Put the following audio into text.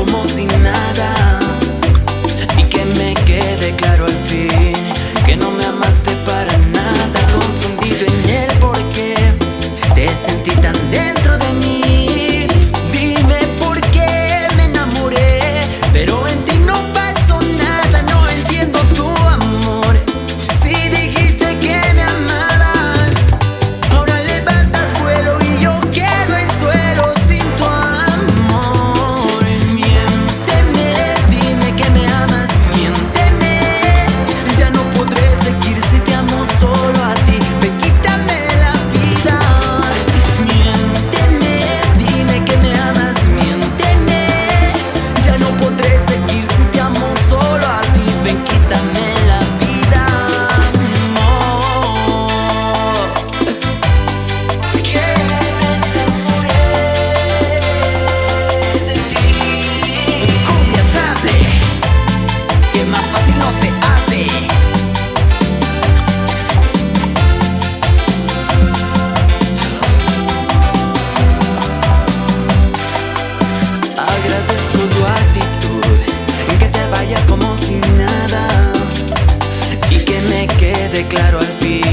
como si nada. Y que me quede claro al fin Que no me amaste para nada. Confundido en el porqué Te sentí tan dentro de mí. declaro al fin.